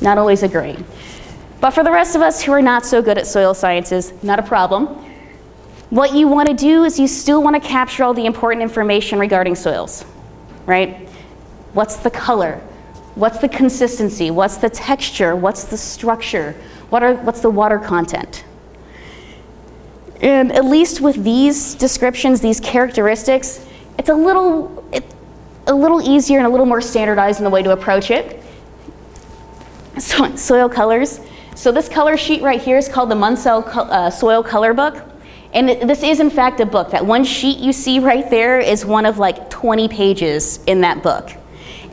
Not always a grain. But for the rest of us who are not so good at soil sciences, not a problem. What you want to do is you still want to capture all the important information regarding soils, right? What's the color? What's the consistency? What's the texture? What's the structure? What are, what's the water content? And at least with these descriptions, these characteristics, it's a little, it, a little easier and a little more standardized in the way to approach it. So, soil colors. So this color sheet right here is called the Munsell uh, Soil Color Book. And this is in fact a book. That one sheet you see right there is one of like 20 pages in that book.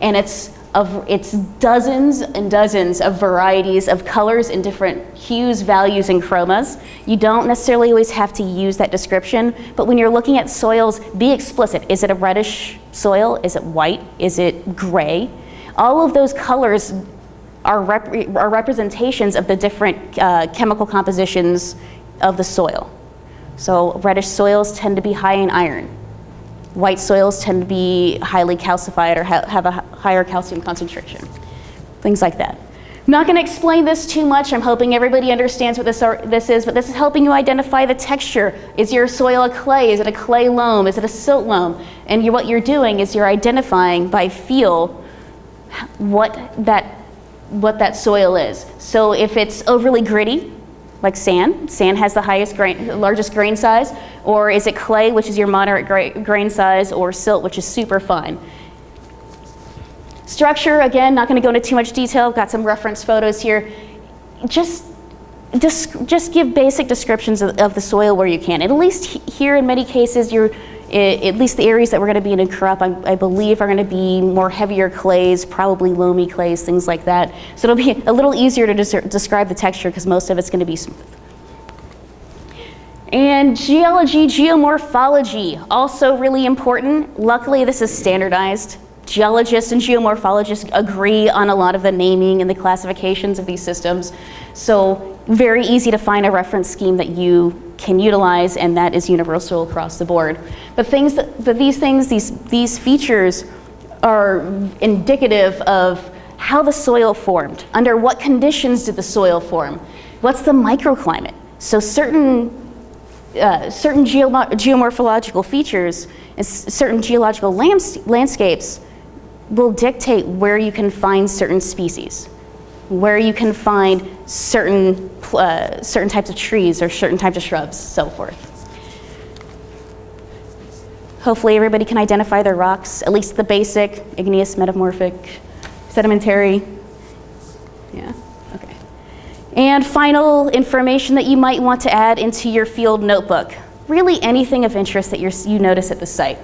And it's of it's dozens and dozens of varieties of colors in different hues, values, and chromas. You don't necessarily always have to use that description, but when you're looking at soils, be explicit. Is it a reddish soil? Is it white? Is it gray? All of those colors are, rep are representations of the different uh, chemical compositions of the soil. So reddish soils tend to be high in iron. White soils tend to be highly calcified or ha have a higher calcium concentration. Things like that. I'm not going to explain this too much. I'm hoping everybody understands what this, are, this is, but this is helping you identify the texture. Is your soil a clay? Is it a clay loam? Is it a silt loam? And you're, what you're doing is you're identifying by feel what that, what that soil is. So if it's overly gritty, like sand. Sand has the highest grain, largest grain size. Or is it clay, which is your moderate gra grain size, or silt, which is super fine. Structure, again, not going to go into too much detail. Got some reference photos here. Just, just, just give basic descriptions of, of the soil where you can. at least here, in many cases, you're at least the areas that we're going to be in in Korup, I, I, believe are going to be more heavier clays, probably loamy clays, things like that. So it'll be a little easier to des describe the texture because most of it's going to be smooth. And geology, geomorphology, also really important. Luckily, this is standardized. Geologists and geomorphologists agree on a lot of the naming and the classifications of these systems. So very easy to find a reference scheme that you can utilize and that is universal across the board. But things that, that these things, these, these features are indicative of how the soil formed. Under what conditions did the soil form? What's the microclimate? So certain, uh, certain geo geomorphological features and certain geological landscapes will dictate where you can find certain species where you can find certain, uh, certain types of trees or certain types of shrubs, so forth. Hopefully everybody can identify their rocks, at least the basic, igneous, metamorphic, sedimentary. Yeah, okay. And final information that you might want to add into your field notebook. Really anything of interest that you notice at the site.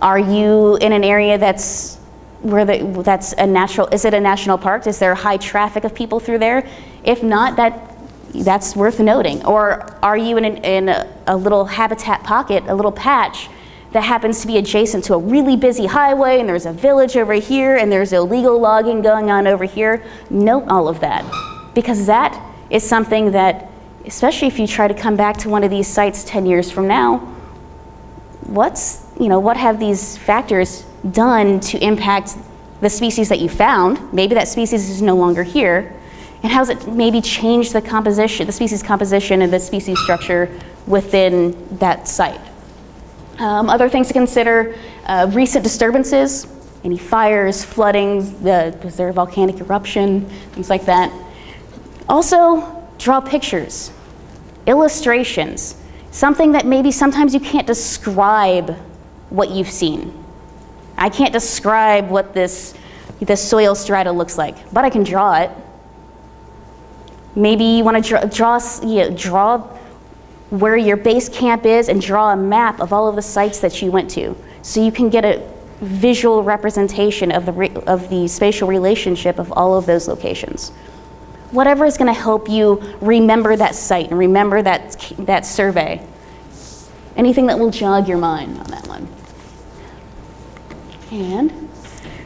Are you in an area that's where that's a natural, is it a national park? Is there high traffic of people through there? If not, that, that's worth noting. Or are you in, an, in a, a little habitat pocket, a little patch that happens to be adjacent to a really busy highway and there's a village over here and there's illegal logging going on over here? Note all of that because that is something that, especially if you try to come back to one of these sites 10 years from now, what's, you know, what have these factors done to impact the species that you found. Maybe that species is no longer here. And how's it maybe changed the composition, the species composition and the species structure within that site. Um, other things to consider, uh, recent disturbances, any fires, flooding, uh, was there a volcanic eruption, things like that. Also, draw pictures, illustrations, something that maybe sometimes you can't describe what you've seen. I can't describe what this, this soil strata looks like, but I can draw it. Maybe you want to draw, draw, you know, draw where your base camp is and draw a map of all of the sites that you went to so you can get a visual representation of the, of the spatial relationship of all of those locations. Whatever is going to help you remember that site and remember that, that survey. Anything that will jog your mind on that one. And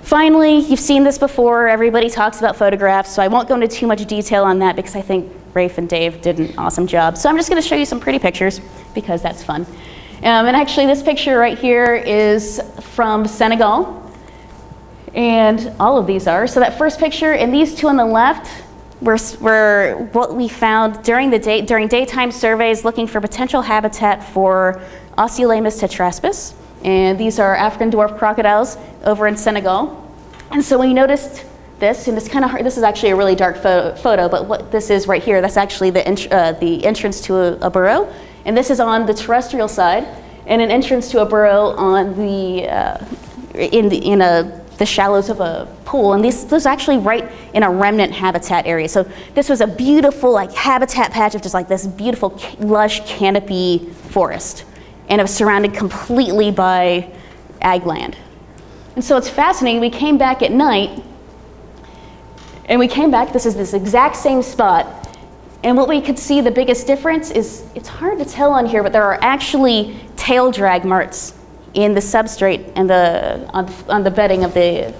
finally, you've seen this before. Everybody talks about photographs, so I won't go into too much detail on that because I think Rafe and Dave did an awesome job. So I'm just going to show you some pretty pictures because that's fun. Um, and actually, this picture right here is from Senegal. And all of these are. So that first picture and these two on the left were, were what we found during, the day, during daytime surveys looking for potential habitat for Osteolaemus tetraspis. And these are African dwarf crocodiles over in Senegal. And so we noticed this, and it's kind of hard, this is actually a really dark photo, photo but what this is right here, that's actually the, uh, the entrance to a, a, burrow. And this is on the terrestrial side, and an entrance to a burrow on the, uh, in, the, in a, the shallows of a pool. And this, this was actually right in a remnant habitat area. So this was a beautiful like habitat patch of just like this beautiful lush canopy forest. And it was surrounded completely by ag land. And so it's fascinating, we came back at night and we came back, this is this exact same spot. And what we could see, the biggest difference is, it's hard to tell on here, but there are actually tail drag marks in the substrate and the, on, on the bedding of the,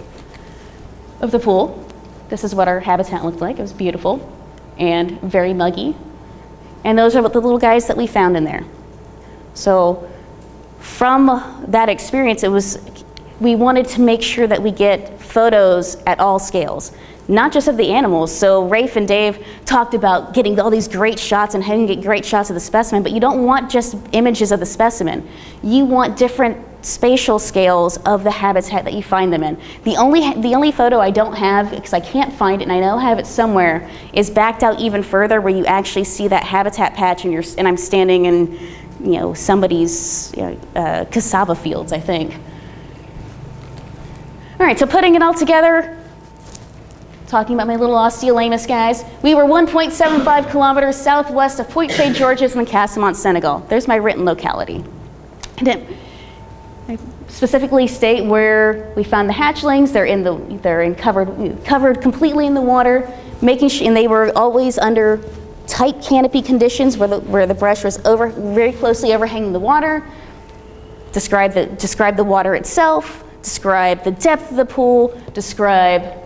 of the pool. This is what our habitat looked like. It was beautiful and very muggy. And those are the little guys that we found in there. So from that experience, it was, we wanted to make sure that we get photos at all scales not just of the animals. So Rafe and Dave talked about getting all these great shots and having get great shots of the specimen, but you don't want just images of the specimen. You want different spatial scales of the habitat that you find them in. The only, the only photo I don't have, because I can't find it and I know I have it somewhere, is backed out even further where you actually see that habitat patch and, you're, and I'm standing in you know, somebody's you know, uh, cassava fields, I think. All right, so putting it all together, talking about my little Osteolaemus guys. We were 1.75 kilometers southwest of Point St. George's in the Casamance, Senegal. There's my written locality. And I specifically state where we found the hatchlings. They're in the, they're in covered, covered completely in the water, making sure, and they were always under tight canopy conditions where the, where the brush was over, very closely overhanging the water. Describe the, describe the water itself, describe the depth of the pool, describe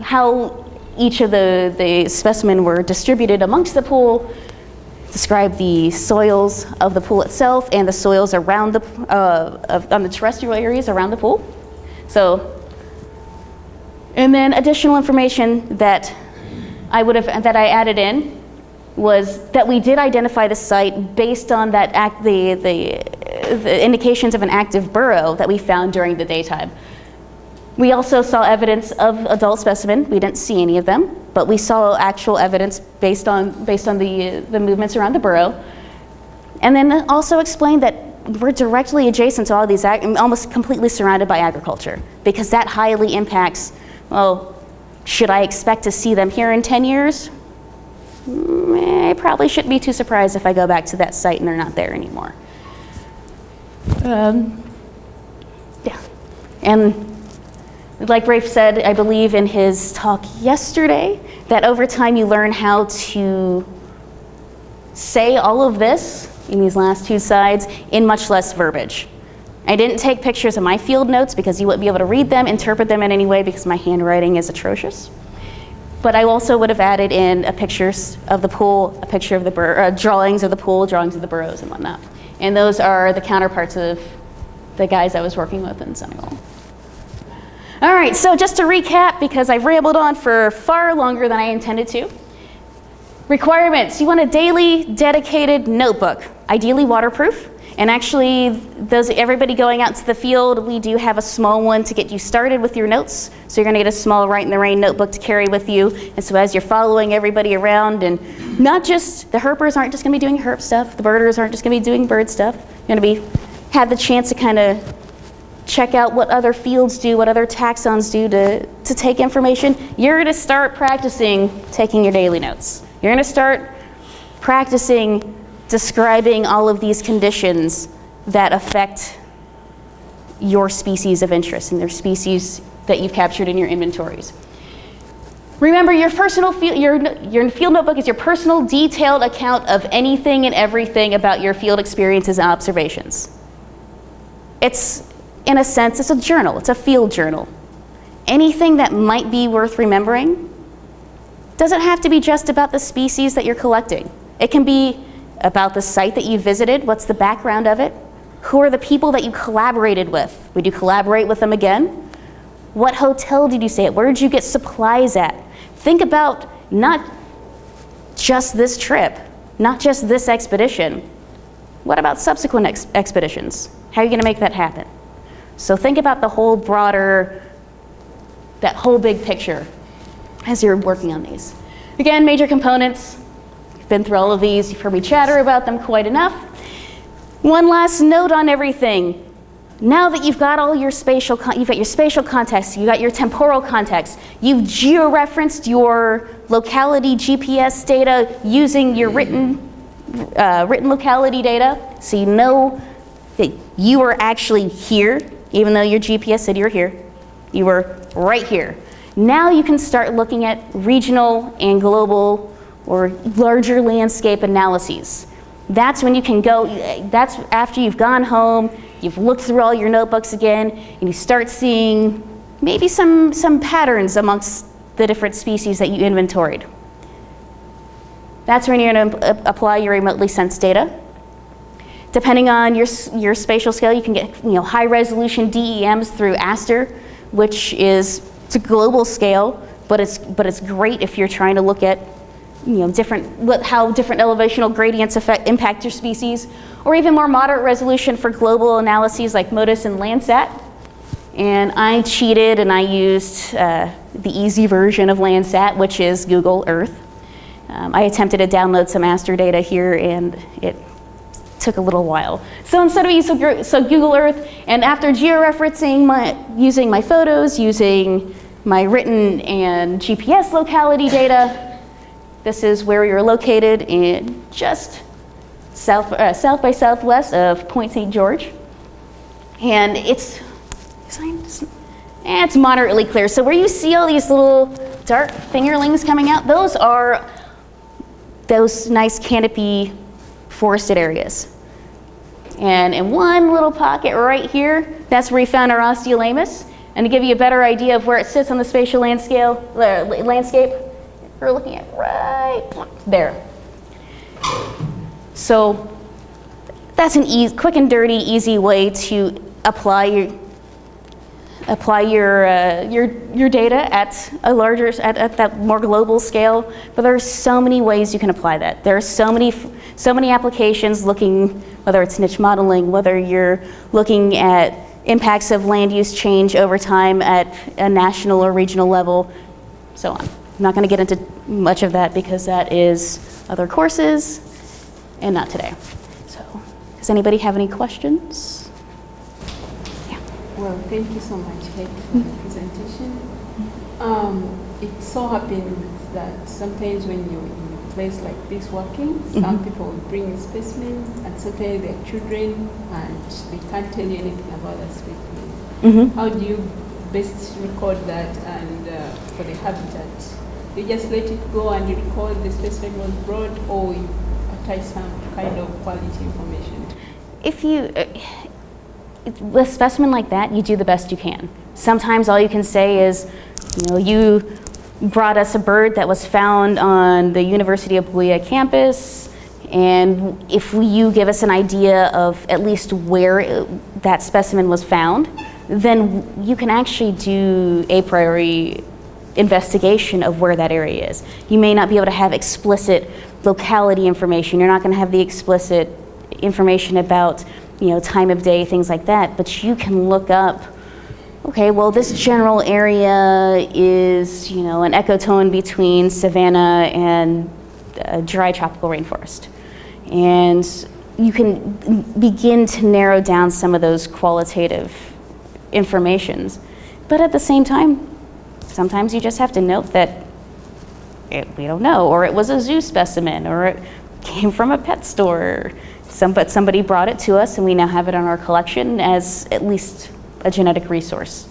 how each of the, the specimen were distributed amongst the pool, describe the soils of the pool itself and the soils around the, uh, of, on the terrestrial areas around the pool. So, and then additional information that I would have, that I added in was that we did identify the site based on that act, the, the, the indications of an active burrow that we found during the daytime. We also saw evidence of adult specimen. We didn't see any of them, but we saw actual evidence based on, based on the, the movements around the burrow. And then also explained that we're directly adjacent to all these, almost completely surrounded by agriculture, because that highly impacts, well, should I expect to see them here in 10 years? Mm, I probably shouldn't be too surprised if I go back to that site and they're not there anymore. Um, yeah, and like Rafe said, I believe in his talk yesterday, that over time you learn how to say all of this in these last two sides in much less verbiage. I didn't take pictures of my field notes because you wouldn't be able to read them, interpret them in any way because my handwriting is atrocious. But I also would have added in a pictures of the pool, a picture of the uh, drawings of the pool, drawings of the burrows and whatnot. And those are the counterparts of the guys I was working with in Senegal. All right, so just to recap, because I've rambled on for far longer than I intended to. Requirements, you want a daily dedicated notebook, ideally waterproof. And actually, those everybody going out to the field, we do have a small one to get you started with your notes. So you're gonna get a small Rite in the Rain notebook to carry with you. And so as you're following everybody around, and not just, the herpers aren't just gonna be doing herp stuff, the birders aren't just gonna be doing bird stuff. You're gonna be, have the chance to kind of check out what other fields do, what other taxons do to, to take information, you're gonna start practicing taking your daily notes. You're gonna start practicing describing all of these conditions that affect your species of interest and their species that you've captured in your inventories. Remember, your personal field, your, your field notebook is your personal detailed account of anything and everything about your field experiences and observations. It's in a sense, it's a journal, it's a field journal. Anything that might be worth remembering doesn't have to be just about the species that you're collecting. It can be about the site that you visited, what's the background of it, who are the people that you collaborated with? Would you collaborate with them again? What hotel did you stay at? Where did you get supplies at? Think about not just this trip, not just this expedition. What about subsequent ex expeditions? How are you going to make that happen? So think about the whole broader, that whole big picture as you're working on these. Again, major components. Been through all of these. You've heard me chatter about them quite enough. One last note on everything. Now that you've got all your spatial, you've got your spatial context, you've got your temporal context, you've georeferenced your locality GPS data using your written, uh, written locality data, so you know that you are actually here, even though your GPS said you're here. You were right here. Now you can start looking at regional and global or larger landscape analyses. That's when you can go, that's after you've gone home, you've looked through all your notebooks again, and you start seeing maybe some, some patterns amongst the different species that you inventoried. That's when you're going to apply your remotely sensed data. Depending on your, your spatial scale, you can get you know, high resolution DEMs through ASTER, which is it's a global scale, but it's, but it's great if you're trying to look at you know, different, how different elevational gradients affect, impact your species, or even more moderate resolution for global analyses like MODIS and Landsat. And I cheated and I used uh, the easy version of Landsat, which is Google Earth. Um, I attempted to download some ASTER data here and it took a little while. So instead of using so Google Earth, and after georeferencing my, using my photos, using my written and GPS locality data, this is where you're located in just south, uh, south by southwest of Point St. George. And it's, it's moderately clear. So where you see all these little dark fingerlings coming out, those are those nice canopy forested areas. And in one little pocket right here, that's where we found our Osteolaemus. And to give you a better idea of where it sits on the spatial landscape, uh, landscape we're looking at right there. So that's an easy, quick and dirty, easy way to apply your apply your uh, your your data at a larger at, at that more global scale. But there are so many ways you can apply that. There are so many so many applications looking whether it's niche modeling, whether you're looking at impacts of land use change over time at a national or regional level, so on. I'm not going to get into much of that because that is other courses and not today. So, does anybody have any questions? Yeah. Well, thank you so much, Kate, for the presentation. Um, it so happens that sometimes when you're in a place like this working, mm -hmm. some people will bring a specimen and sometimes they're children and they can't tell you anything about that specimen. Mm -hmm. How do you best record that and uh, for the habitat? You just let it go and you record the specimen was brought or you attach some kind of quality information? If you, uh, with a specimen like that, you do the best you can. Sometimes all you can say is, you know, you brought us a bird that was found on the University of Buea campus, and if you give us an idea of at least where it, that specimen was found, then you can actually do a priori investigation of where that area is. You may not be able to have explicit locality information. You're not going to have the explicit information about you know, time of day, things like that, but you can look up, okay, well this general area is, you know, an ecotone between savanna and dry tropical rainforest. And you can begin to narrow down some of those qualitative informations. But at the same time, sometimes you just have to note that it, we don't know, or it was a zoo specimen, or it came from a pet store. Some, but somebody brought it to us and we now have it in our collection as at least a genetic resource.